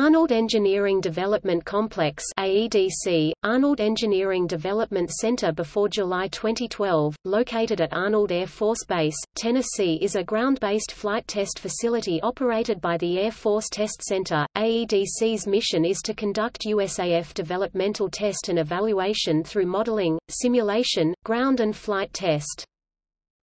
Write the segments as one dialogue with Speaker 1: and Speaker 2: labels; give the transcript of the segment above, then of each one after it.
Speaker 1: Arnold Engineering Development Complex AEDC, Arnold Engineering Development Center before July 2012, located at Arnold Air Force Base, Tennessee is a ground-based flight test facility operated by the Air Force Test Center. AEDC's mission is to conduct USAF developmental test and evaluation through modeling, simulation, ground and flight test.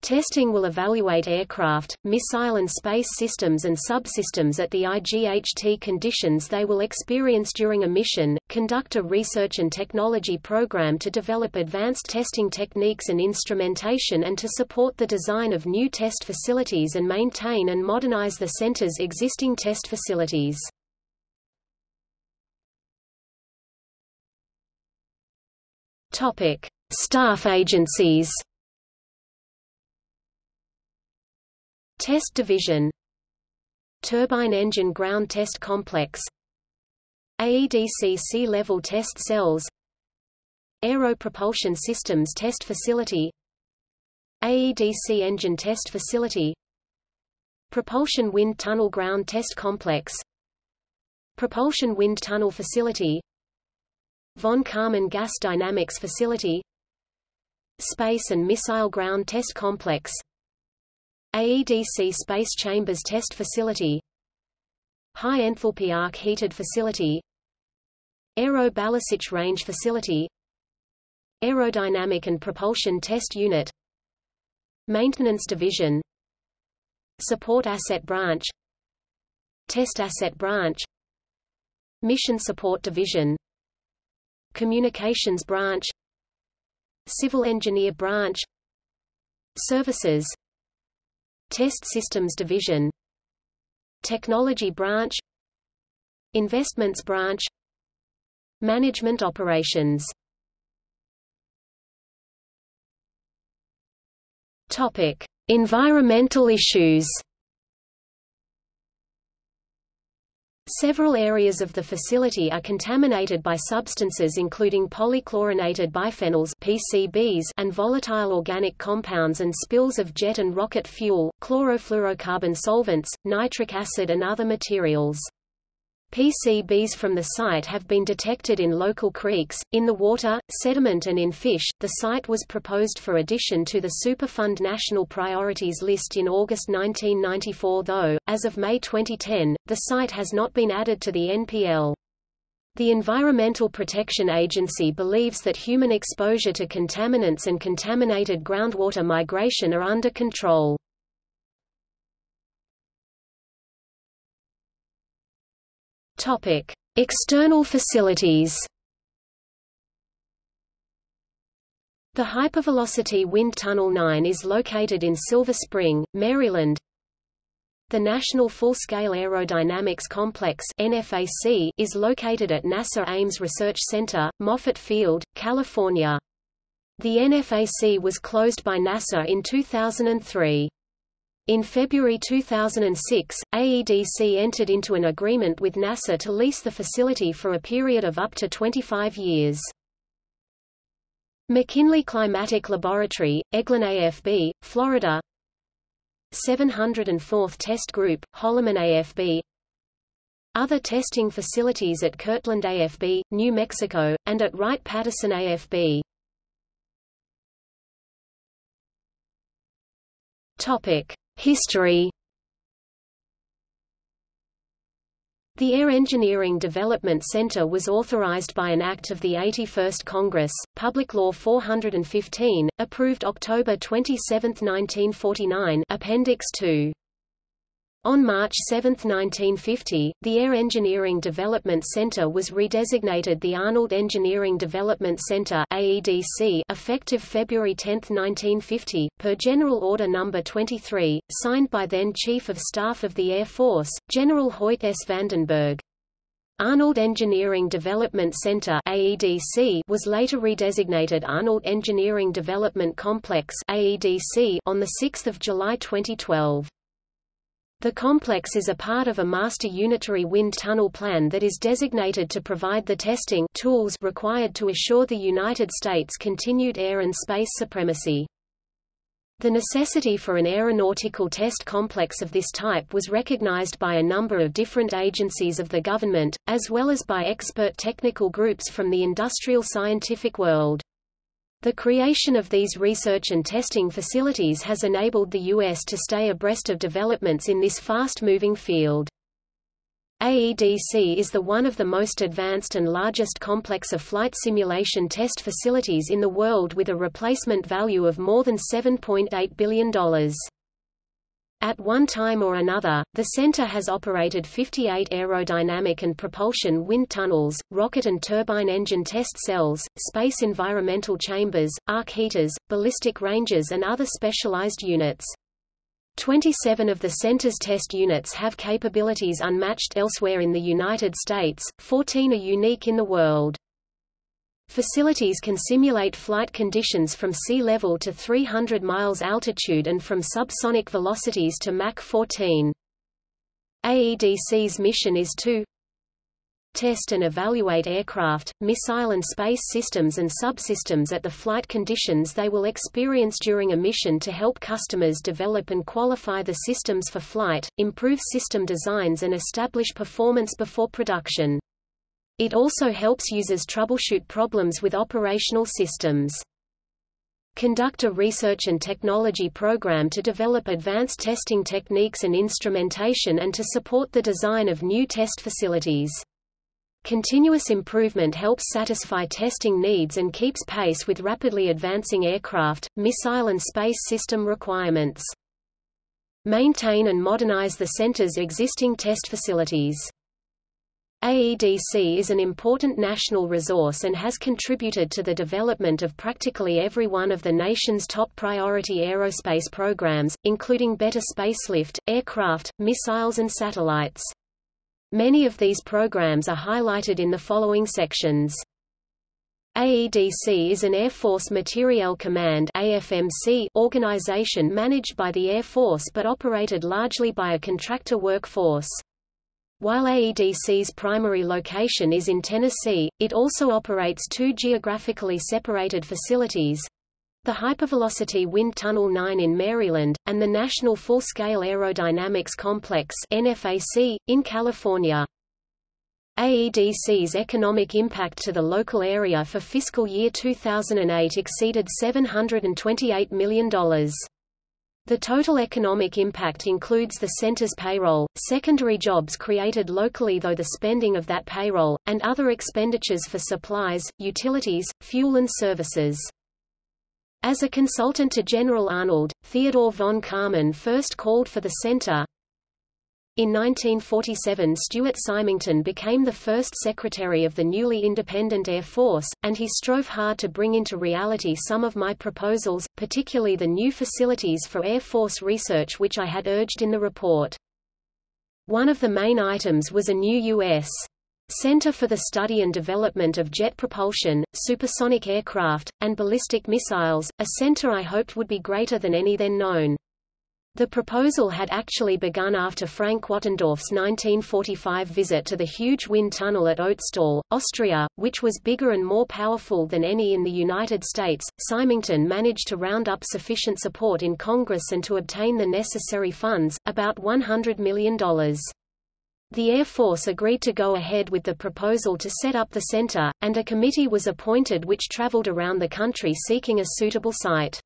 Speaker 1: Testing will evaluate aircraft, missile and space systems and subsystems at the IGHT conditions they will experience during a mission, conduct a research and technology program to develop advanced testing techniques and instrumentation and to support the design of new test facilities and maintain and modernize the center's existing test facilities. Staff agencies Test Division Turbine Engine Ground Test Complex AEDC Sea-Level Test Cells Aero Propulsion Systems Test Facility AEDC Engine Test Facility Propulsion Wind Tunnel Ground Test Complex Propulsion Wind Tunnel Facility Von Karman Gas Dynamics Facility Space and Missile Ground Test Complex AEDC Space Chambers Test Facility. High Enthalpy Arc Heated Facility. Aeroballistic Range Facility. Aerodynamic and Propulsion Test Unit. Maintenance Division. Support Asset Branch. Test Asset Branch. Mission Support Division. Communications Branch. Civil Engineer Branch. Services Test Systems Division. Technology Branch. Investments Branch. Management Operations. Topic: Environmental issues Several areas of the facility are contaminated by substances including polychlorinated biphenyls PCBs and volatile organic compounds and spills of jet and rocket fuel, chlorofluorocarbon solvents, nitric acid and other materials. PCBs from the site have been detected in local creeks, in the water, sediment and in fish. The site was proposed for addition to the Superfund National Priorities List in August 1994 though, as of May 2010, the site has not been added to the NPL. The Environmental Protection Agency believes that human exposure to contaminants and contaminated groundwater migration are under control. Topic: External facilities. The Hypervelocity Wind Tunnel 9 is located in Silver Spring, Maryland. The National Full-Scale Aerodynamics Complex NFAC is located at NASA Ames Research Center, Moffett Field, California. The NFAC was closed by NASA in 2003. In February 2006, AEDC entered into an agreement with NASA to lease the facility for a period of up to 25 years. McKinley Climatic Laboratory, Eglin AFB, Florida 704th Test Group, Holloman AFB Other testing facilities at Kirtland AFB, New Mexico, and at Wright-Patterson AFB Topic. History The Air Engineering Development Center was authorized by an act of the 81st Congress, Public Law 415, approved October 27, 1949 Appendix 2. On March 7, 1950, the Air Engineering Development Center was redesignated the Arnold Engineering Development Center AEDC effective February 10, 1950, per General Order No. 23, signed by then Chief of Staff of the Air Force, General Hoyt S. Vandenberg. Arnold Engineering Development Center AEDC was later redesignated Arnold Engineering Development Complex AEDC on 6 July 2012. The complex is a part of a master unitary wind tunnel plan that is designated to provide the testing tools required to assure the United States continued air and space supremacy. The necessity for an aeronautical test complex of this type was recognized by a number of different agencies of the government, as well as by expert technical groups from the industrial scientific world. The creation of these research and testing facilities has enabled the U.S. to stay abreast of developments in this fast-moving field. AEDC is the one of the most advanced and largest complex of flight simulation test facilities in the world with a replacement value of more than $7.8 billion. At one time or another, the center has operated 58 aerodynamic and propulsion wind tunnels, rocket and turbine engine test cells, space environmental chambers, arc heaters, ballistic ranges and other specialized units. 27 of the center's test units have capabilities unmatched elsewhere in the United States, 14 are unique in the world. Facilities can simulate flight conditions from sea level to 300 miles altitude and from subsonic velocities to Mach 14. AEDC's mission is to test and evaluate aircraft, missile and space systems and subsystems at the flight conditions they will experience during a mission to help customers develop and qualify the systems for flight, improve system designs and establish performance before production. It also helps users troubleshoot problems with operational systems. Conduct a research and technology program to develop advanced testing techniques and instrumentation and to support the design of new test facilities. Continuous improvement helps satisfy testing needs and keeps pace with rapidly advancing aircraft, missile and space system requirements. Maintain and modernize the center's existing test facilities. AEDC is an important national resource and has contributed to the development of practically every one of the nation's top priority aerospace programs, including better spacelift, aircraft, missiles and satellites. Many of these programs are highlighted in the following sections. AEDC is an Air Force Materiel Command AFMC organization managed by the Air Force but operated largely by a contractor workforce. While AEDC's primary location is in Tennessee, it also operates two geographically separated facilities, the Hypervelocity Wind Tunnel 9 in Maryland, and the National Full-Scale Aerodynamics Complex NFAC, in California. AEDC's economic impact to the local area for fiscal year 2008 exceeded $728 million. The total economic impact includes the center's payroll, secondary jobs created locally though the spending of that payroll, and other expenditures for supplies, utilities, fuel and services. As a consultant to General Arnold, Theodore von Karman first called for the center. In 1947 Stuart Symington became the first Secretary of the newly independent Air Force, and he strove hard to bring into reality some of my proposals, particularly the new facilities for Air Force research which I had urged in the report. One of the main items was a new U.S. Center for the Study and Development of Jet Propulsion, Supersonic Aircraft, and Ballistic Missiles, a center I hoped would be greater than any then known. The proposal had actually begun after Frank Wattendorf's 1945 visit to the huge wind tunnel at Otztal, Austria, which was bigger and more powerful than any in the United States. Symington managed to round up sufficient support in Congress and to obtain the necessary funds, about $100 million. The Air Force agreed to go ahead with the proposal to set up the center, and a committee was appointed which traveled around the country seeking a suitable site.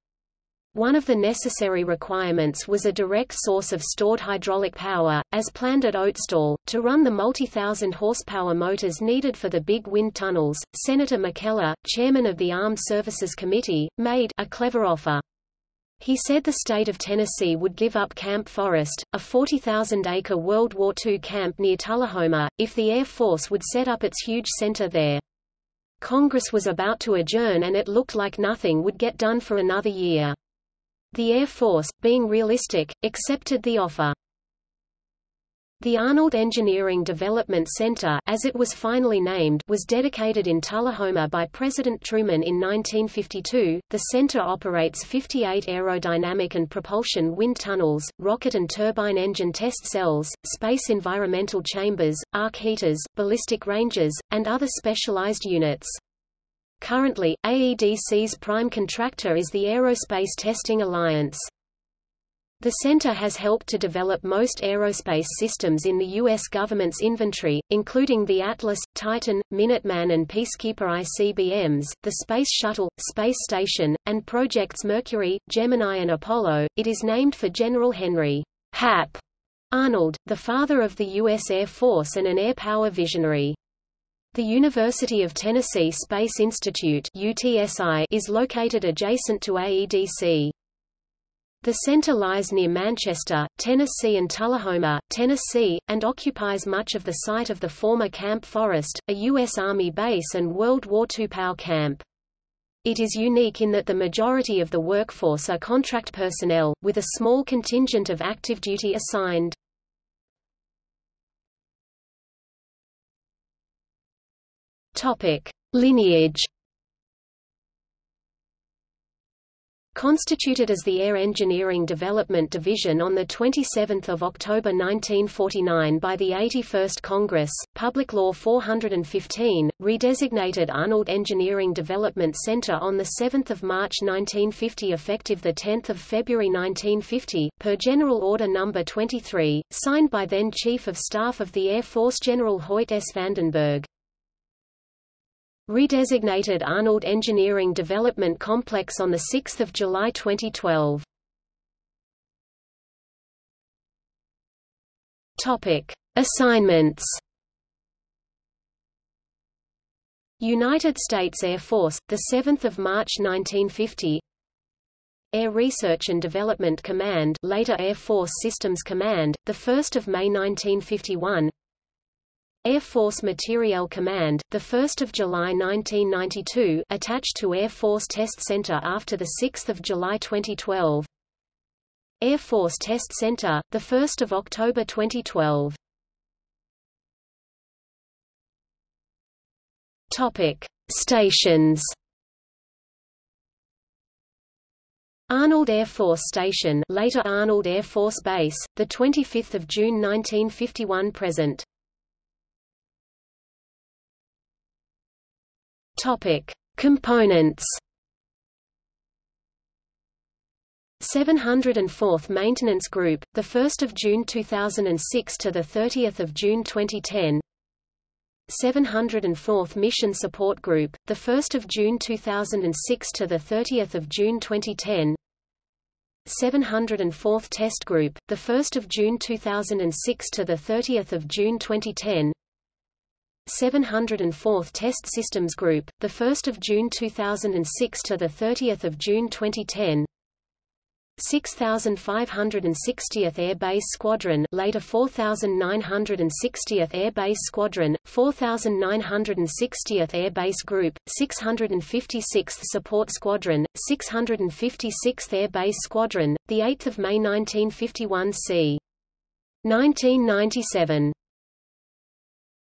Speaker 1: One of the necessary requirements was a direct source of stored hydraulic power, as planned at Otztal, to run the multi-thousand horsepower motors needed for the big wind tunnels. Senator McKellar, chairman of the Armed Services Committee, made a clever offer. He said the state of Tennessee would give up Camp Forrest, a 40,000-acre World War II camp near Tullahoma, if the Air Force would set up its huge center there. Congress was about to adjourn and it looked like nothing would get done for another year. The Air Force, being realistic, accepted the offer. The Arnold Engineering Development Center as it was finally named was dedicated in Tullahoma by President Truman in 1952. The center operates 58 aerodynamic and propulsion wind tunnels, rocket and turbine engine test cells, space environmental chambers, arc heaters, ballistic ranges, and other specialized units. Currently, AEDC's prime contractor is the Aerospace Testing Alliance. The center has helped to develop most aerospace systems in the U.S. government's inventory, including the Atlas, Titan, Minuteman and Peacekeeper ICBMs, the Space Shuttle, Space Station, and projects Mercury, Gemini and Apollo. It is named for General Henry Hap Arnold, the father of the U.S. Air Force and an air power visionary. The University of Tennessee Space Institute UTSI is located adjacent to AEDC. The center lies near Manchester, Tennessee and Tullahoma, Tennessee, and occupies much of the site of the former Camp Forrest, a U.S. Army base and World War II POW camp. It is unique in that the majority of the workforce are contract personnel, with a small contingent of active duty assigned. Lineage Constituted as the Air Engineering Development Division on 27 October 1949 by the 81st Congress, Public Law 415, redesignated Arnold Engineering Development Center on 7 March 1950 effective 10 February 1950, per General Order No. 23, signed by then Chief of Staff of the Air Force General Hoyt S. Vandenberg. Redesignated Arnold Engineering Development Complex on 6 July 2012. Topic. Assignments United States Air Force, 7 March 1950 Air Research and Development Command later Air Force Systems Command, 1 May 1951 Air Force Materiel Command, 1 July 1992 attached to Air Force Test Center after 6 July 2012 Air Force Test Center, 1 October 2012 Topic. Stations. Arnold Air Force Station later Arnold Air Force Base, 25 June 1951 present Topic: Components. 704th Maintenance Group, the 1st of June 2006 to the 30th of June 2010. 704th Mission Support Group, the 1st of June 2006 to the 30th of June 2010. 704th Test Group, the 1st of June 2006 to the 30th of June 2010. 704th Test Systems Group, 1 June 2006 to 30 June 2010 6560th Air Base Squadron later 4960th Air Base Squadron, 4960th Air Base Group, 656th Support Squadron, 656th Air Base Squadron, 8 May 1951 c. 1997